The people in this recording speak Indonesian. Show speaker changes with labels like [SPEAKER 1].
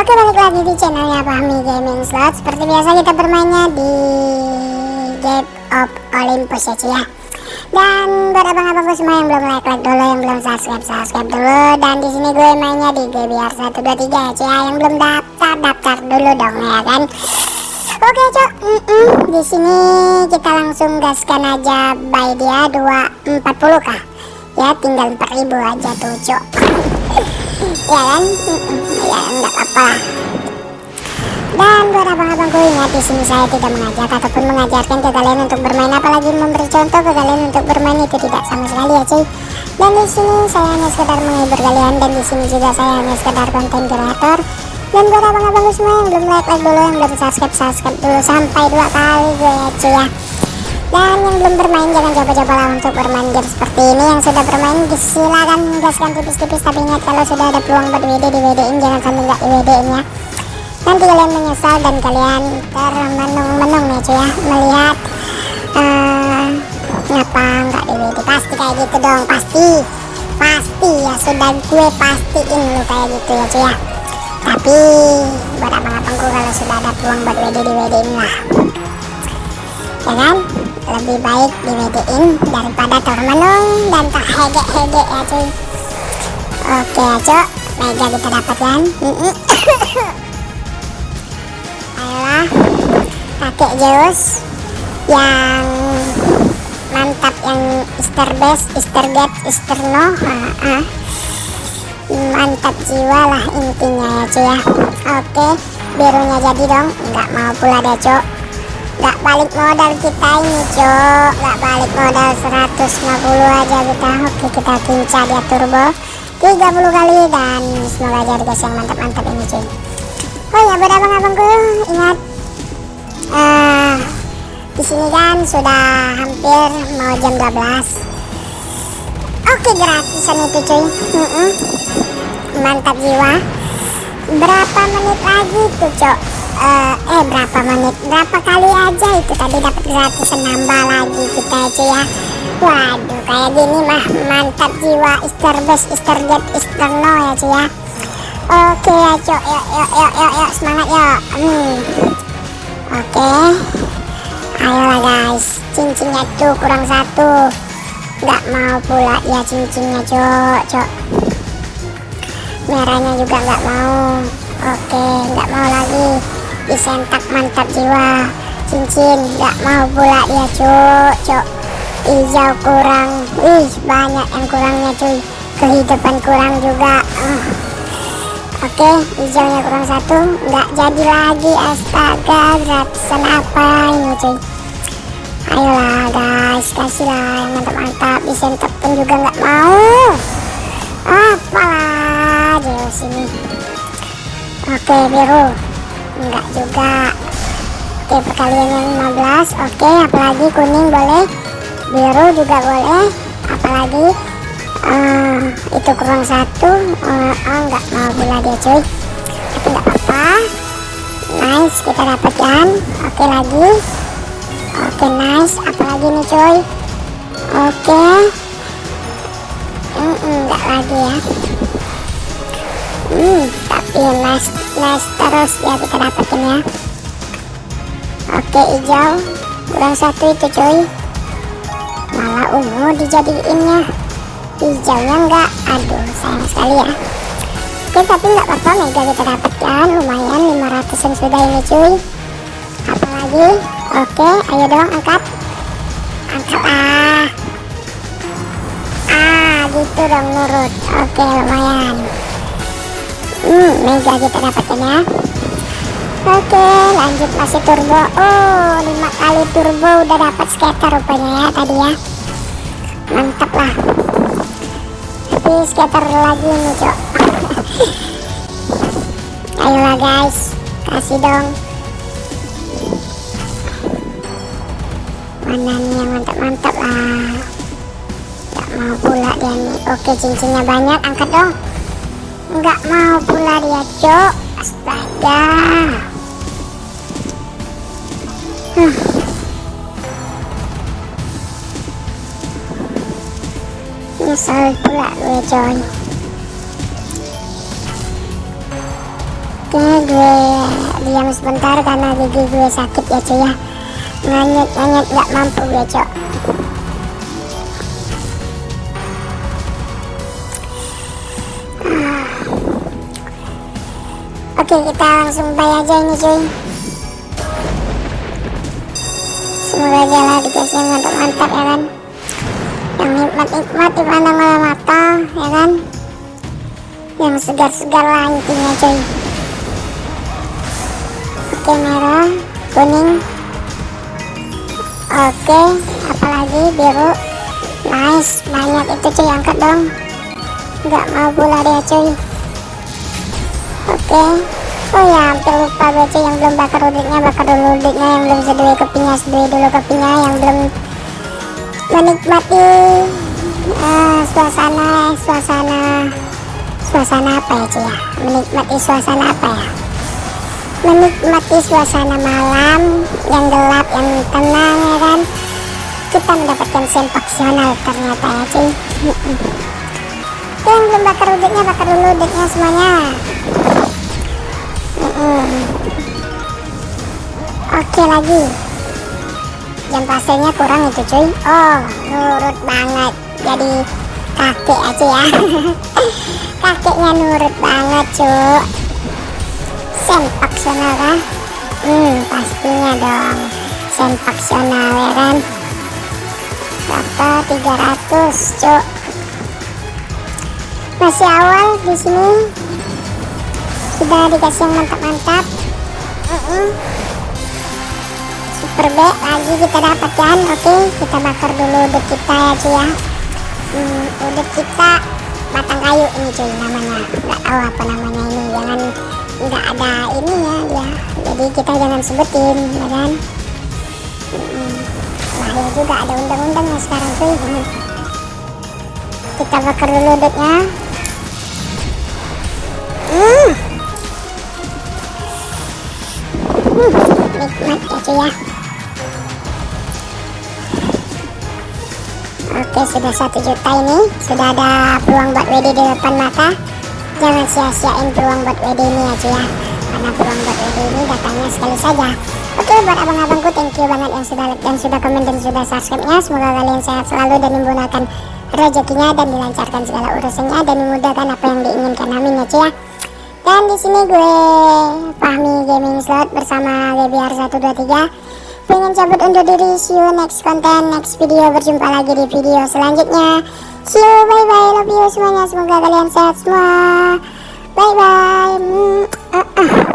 [SPEAKER 1] Oke balik lagi di channelnya Fahmi Gaming Slot. Seperti biasa kita bermainnya di Game of Olympus ya cuy ya. Dan buat abang-abangku semua yang belum like like dulu Yang belum subscribe subscribe dulu. Dan di sini gue mainnya di GBR 123 ya cuy ya. Yang belum daftar daftar dulu dong ya kan? Oke cok mm -mm. Di sini kita langsung gaskan aja Buy dia 240 kah? Ya tinggal 4000 aja tuh cok ya kan ya enggak apa-apa. Dan buat abang-abangku ingat di sini saya tidak mengajak ataupun mengajarkan ke kalian untuk bermain apalagi memberi contoh ke kalian untuk bermain itu tidak sama sekali ya cuy. Dan di sini saya hanya sekedar menghibur kalian dan di sini juga saya hanya sekedar konten kreator. Dan buat abang-abangku semua yang belum like like dulu yang belum subscribe subscribe dulu sampai dua kali gue ya cuy ya dan yang belum bermain jangan coba-coba lah untuk bermain game seperti ini. Yang sudah bermain silakan gaskan tipis-tipis. Tapi ingat kalau sudah ada peluang buat WD di WD in jangan sampai nggak di WD in ya. Nanti kalian menyesal dan kalian termenung-menung ya cuy ya melihat uh, ngapa nggak di WD pasti kayak gitu dong pasti pasti ya sudah gue pastiin lu kayak gitu ya cuy ya. Tapi buat abang-abangku kalau sudah ada peluang buat WD di WD lah. Ya kan lebih baik di in daripada termenung dan terhege-hege ya cuy. Oke ya cok mega kita dapatkan. Ayolah pakai Zeus yang mantap yang Easter base Easter Gate Easter No mantap jiwa lah intinya ya cuy ya. Oke birunya jadi dong. Nggak mau pula deh cok nggak balik modal kita ini cok nggak balik modal 150 aja kita. Oke kita kincar dia turbo. 30 kali dan semoga aja guys yang mantap-mantap ini cuy. Oh ya buat abang-abangku ingat uh, di sini kan sudah hampir mau jam 12 oke gratisan itu cuy. Mantap jiwa. Berapa menit lagi tuh cok uh, eh berapa menit? Berapa kali aja itu tadi dapat gratis nambah lagi kita aja ya. Waduh kayak gini mah mantap jiwa. Easter best Easter get Easter no ya cuy ya. Oke ya cok yuk yuk yuk yuk, yuk semangat ya hmm. oke. Ayolah guys. Cincinnya tuh kurang satu. Nggak mau pula ya cincinnya cok cok merahnya juga nggak mau. Oke nggak mau lagi disentak mantap jiwa. Cincin nggak mau pula dia cuk. Cuk hijau kurang. Wih banyak yang kurangnya cuy. Kehidupan kurang juga. Uh. oke hijaunya kurang satu. Nggak jadi lagi astaga gratisan apa ini cuy? Ayolah guys kasihlah yang mantap-mantap. Disentak pun juga nggak mau. Apalah jauh sini oke biru enggak juga. Oke perkalian yang 15 oke apalagi kuning boleh. Biru juga boleh. Apalagi uh, itu kurang satu. Uh, oh enggak mau pula dia cuy. Tapi enggak apa-apa. Nice kita dapatkan. Oke lagi. Oke nice. Apalagi nih cuy? Oke. -mm, enggak lagi ya hmm tapi nice nice terus ya kita dapetin ya. Oke hijau. Kurang satu itu cuy. Malah ungu dijadiinnya hijaunya enggak. Aduh sayang sekali ya. Oke tapi enggak apa-apa. Mega kita dapatkan. Lumayan 500an sudah ini cuy. Apalagi? Oke ayo dong angkat. Angkat ah. Ah gitu dong nurut oke lumayan hmm mega kita dapatkan ya. Oke lanjut masih turbo. Oh lima kali turbo udah dapat skater rupanya ya tadi ya. Mantap lah. Tapi skater lagi nih cok. Ayolah guys. Kasih dong. Mana nih yang mantap-mantap lah. Gak mau pula dia nih. Oke cincinnya banyak. Angkat dong nggak mau pula dia cok astaga. Huh. nyesel pula gue coy oke gue diam sebentar karena gigi gue sakit ya cuy ya. Nganyet nganyet nggak mampu gue cok Oke kita langsung buy aja ini cuy. Semoga aja lah dikasih mantap-mantap ya kan? Yang nikmat-nikmat dipandang oleh mata ya kan? Yang segar-segar lah intinya cuy. Oke merah kuning. Oke apalagi biru. Nice banyak itu cuy. Angkat dong. Gak mau pula dia cuy. Oke Oh ya hampir lupa cuy yang belum bakar udiknya bakar dulu udiknya. Yang belum sedui kopinya sedui dulu kopinya. Yang belum menikmati uh, suasana suasana suasana apa ya cuy ya? Menikmati suasana apa ya? Menikmati suasana malam yang gelap yang tenang ya kan? Kita mendapatkan sempaksional ternyata ya cuy yang belum bakar udiknya bakar dulu udiknya semuanya Oke lagi. Jam pasirnya kurang itu cuy. Oh nurut banget. Jadi kakek aja ya. Kakeknya nurut banget cuy Sempaksional kah? Hmm pastinya dong. Sempaksional ya kan? Berapa? 300 cuy Masih awal di sini. Sudah dikasih yang mantap-mantap. Uh -uh. Super B lagi kita dapatkan. Oke kita bakar dulu udah kita ya cuy ya. Hmm, udah kita batang kayu ini cuy namanya. Nggak tahu apa namanya ini. Jangan nggak ada ini ya dia. Jadi kita jangan sebutin ya kan? Hmm, lahir juga ada undang-undangnya sekarang cuy kita bakar dulu udutnya hmm. Sudah satu juta ini. Sudah ada peluang buat WD di depan mata. Jangan sia-siain peluang buat WD ini ya cuy ya. Karena peluang buat WD ini datangnya sekali saja. Oke buat abang-abangku thank you banget yang sudah like dan sudah komen dan sudah subscribe nya semoga kalian sehat selalu dan dimudahkan rezekinya dan dilancarkan segala urusannya dan dimudahkan apa yang diinginkan. Amin ya cuy ya. Dan di sini gue Fahmi Gaming Slot bersama Gebiar 123 pengen cabut undur diri. See you next content next video. Berjumpa lagi di video selanjutnya. See you bye bye love you semuanya. Semoga kalian sehat semua. Bye bye